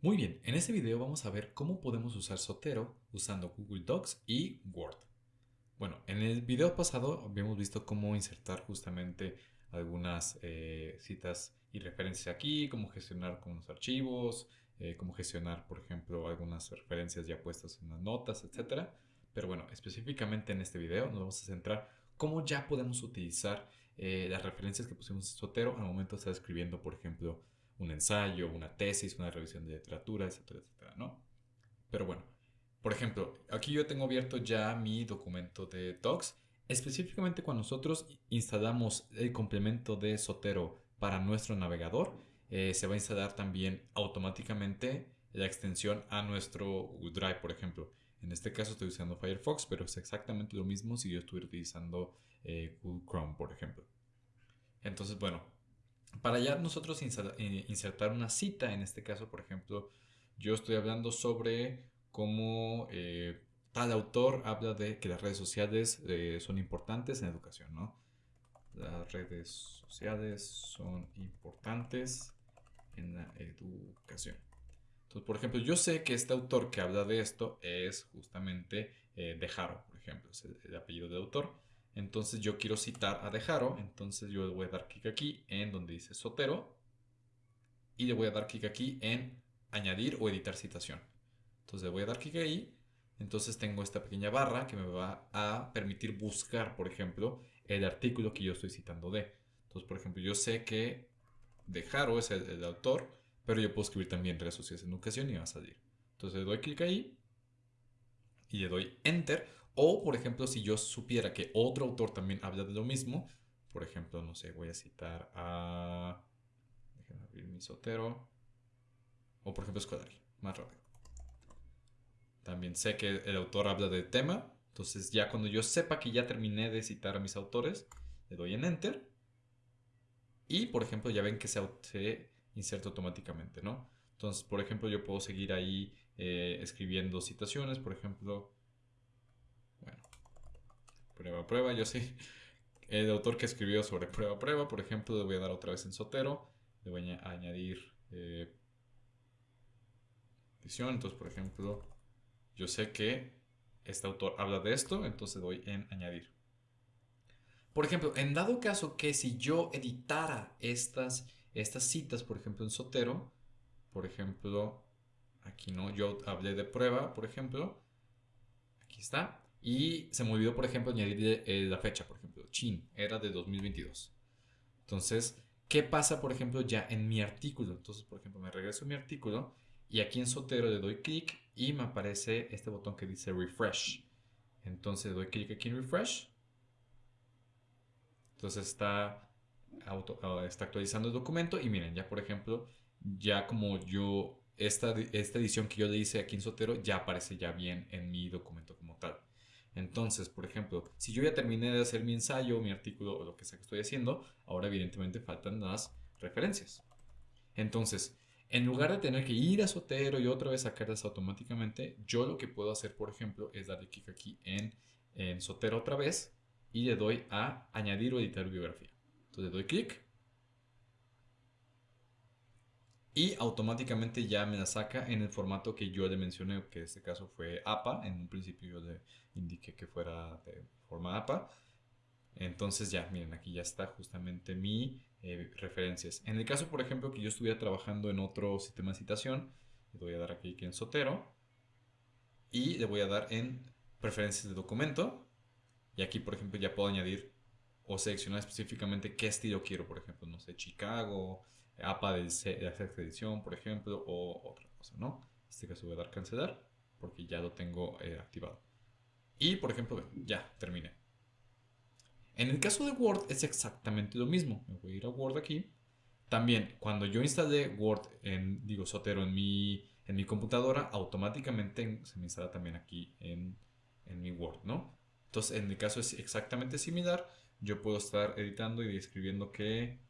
Muy bien, en este video vamos a ver cómo podemos usar Sotero usando Google Docs y Word. Bueno, en el video pasado habíamos visto cómo insertar justamente algunas eh, citas y referencias aquí, cómo gestionar con los archivos, eh, cómo gestionar, por ejemplo, algunas referencias ya puestas en las notas, etc. Pero bueno, específicamente en este video nos vamos a centrar cómo ya podemos utilizar eh, las referencias que pusimos en Sotero al momento de estar escribiendo, por ejemplo, un ensayo, una tesis, una revisión de literatura, etcétera, etcétera, ¿no? Pero bueno, por ejemplo, aquí yo tengo abierto ya mi documento de Docs. Específicamente cuando nosotros instalamos el complemento de Sotero para nuestro navegador, eh, se va a instalar también automáticamente la extensión a nuestro Drive, por ejemplo. En este caso estoy usando Firefox, pero es exactamente lo mismo si yo estuviera utilizando eh, Google Chrome, por ejemplo. Entonces, bueno, para ya nosotros eh, insertar una cita, en este caso, por ejemplo, yo estoy hablando sobre cómo eh, tal autor habla de que las redes sociales eh, son importantes en educación, ¿no? Las redes sociales son importantes en la educación. Entonces, por ejemplo, yo sé que este autor que habla de esto es justamente Jaro, por ejemplo, es el apellido del autor. Entonces yo quiero citar a Dejaro, entonces yo le voy a dar clic aquí en donde dice Sotero y le voy a dar clic aquí en añadir o editar citación. Entonces le voy a dar clic ahí, entonces tengo esta pequeña barra que me va a permitir buscar, por ejemplo, el artículo que yo estoy citando de. Entonces, por ejemplo, yo sé que Dejaro es el, autor, pero yo puedo escribir también redes sociales en educación y va a salir. Entonces le doy clic ahí y le doy Enter o, por ejemplo, si yo supiera que otro autor también habla de lo mismo, por ejemplo, no sé, voy a citar a... Déjenme abrir mi sotero. O, por ejemplo, Escolari, más rápido. También sé que el autor habla del tema. Entonces, ya cuando yo sepa que ya terminé de citar a mis autores, le doy en Enter. Y, por ejemplo, ya ven que se, se inserta automáticamente, ¿no? Entonces, por ejemplo, yo puedo seguir ahí eh, escribiendo citaciones, por ejemplo, prueba, prueba. Yo sí, el autor que escribió sobre prueba, prueba, por ejemplo, le voy a dar otra vez en Sotero. Le voy a añadir eh, edición. Entonces, por ejemplo, yo sé que este autor habla de esto, entonces doy en añadir. Por ejemplo, en dado caso que si yo editara estas, estas citas, por ejemplo, en Sotero, por ejemplo, aquí no, yo hablé de prueba, por ejemplo, aquí está, y se me olvidó, por ejemplo, añadir eh, la fecha, por ejemplo, chin, era de 2022. Entonces, ¿qué pasa, por ejemplo, ya en mi artículo? Entonces, por ejemplo, me regreso a mi artículo y aquí en Sotero le doy clic y me aparece este botón que dice refresh. Entonces, doy clic aquí en refresh. Entonces está, auto, ah, está actualizando el documento y miren, ya por ejemplo, ya como yo, esta, esta edición que yo le hice aquí en Sotero ya aparece ya bien en mi documento. Entonces, por ejemplo, si yo ya terminé de hacer mi ensayo, mi artículo o lo que sea que estoy haciendo, ahora evidentemente faltan las referencias. Entonces, en lugar de tener que ir a Sotero y otra vez sacarlas automáticamente, yo lo que puedo hacer, por ejemplo, es darle clic aquí en, en Sotero otra vez y le doy a añadir o editar biografía. Entonces le doy clic y automáticamente ya me la saca en el formato que yo le mencioné, que en este caso fue APA. En un principio yo le indiqué que fuera de forma APA. Entonces ya, miren, aquí ya está justamente mi eh, referencias. En el caso, por ejemplo, que yo estuviera trabajando en otro sistema de citación, le voy a dar aquí en Sotero y le voy a dar en preferencias de documento. Y aquí, por ejemplo, ya puedo añadir o seleccionar específicamente qué estilo quiero, por ejemplo, no sé, Chicago, APA de, sexta edición, por ejemplo, o otra cosa, ¿no? En este caso voy a dar cancelar porque ya lo tengo eh, activado. Y, por ejemplo, ya, terminé. En el caso de Word es exactamente lo mismo. Me voy a ir a Word aquí. También, cuando yo instalé Word en, digo, Sotero en mi, en mi computadora, automáticamente se me instala también aquí en, en mi Word, ¿no? Entonces, en el caso es exactamente similar. Yo puedo estar editando y escribiendo que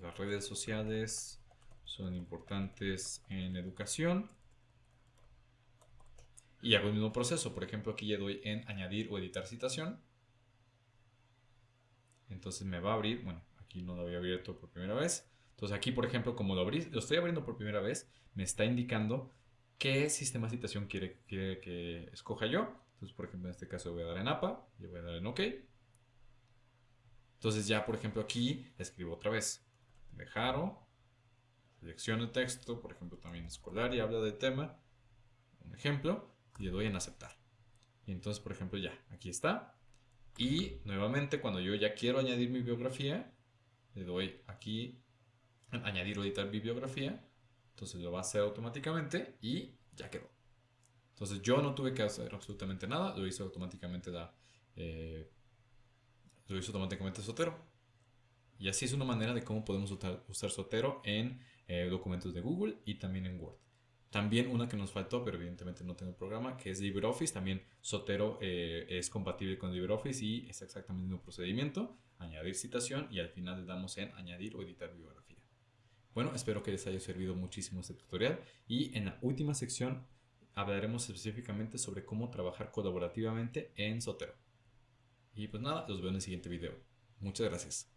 las redes sociales son importantes en educación. Y hago el mismo proceso. Por ejemplo, aquí le doy en añadir o editar citación. Entonces me va a abrir, bueno, aquí no lo había abierto por primera vez. Entonces aquí, por ejemplo, como lo, abrí, lo estoy abriendo por primera vez, me está indicando qué sistema de citación quiere, que escoja yo. Entonces, por ejemplo, en este caso voy a dar en APA y voy a dar en OK. Entonces ya, por ejemplo, aquí escribo otra vez. Dejaro. Selecciono el texto, por ejemplo, también escolar y habla del tema. Un ejemplo. Y le doy en aceptar. Y entonces, por ejemplo, ya, aquí está. Y nuevamente, cuando yo ya quiero añadir mi biografía, le doy aquí añadir o editar bibliografía. Entonces lo va a hacer automáticamente y ya quedó. Entonces yo no tuve que hacer absolutamente nada, lo hizo automáticamente la, eh, lo hizo automáticamente Sotero. Y así es una manera de cómo podemos usar, Sotero en eh, documentos de Google y también en Word. También una que nos faltó, pero evidentemente no tengo el programa, que es LibreOffice. También Sotero eh, es compatible con LibreOffice y es exactamente el mismo procedimiento. Añadir citación y al final le damos en añadir o editar bibliografía. Bueno, espero que les haya servido muchísimo este tutorial y en la última sección hablaremos específicamente sobre cómo trabajar colaborativamente en Sotero. Y pues nada, los veo en el siguiente video. Muchas gracias.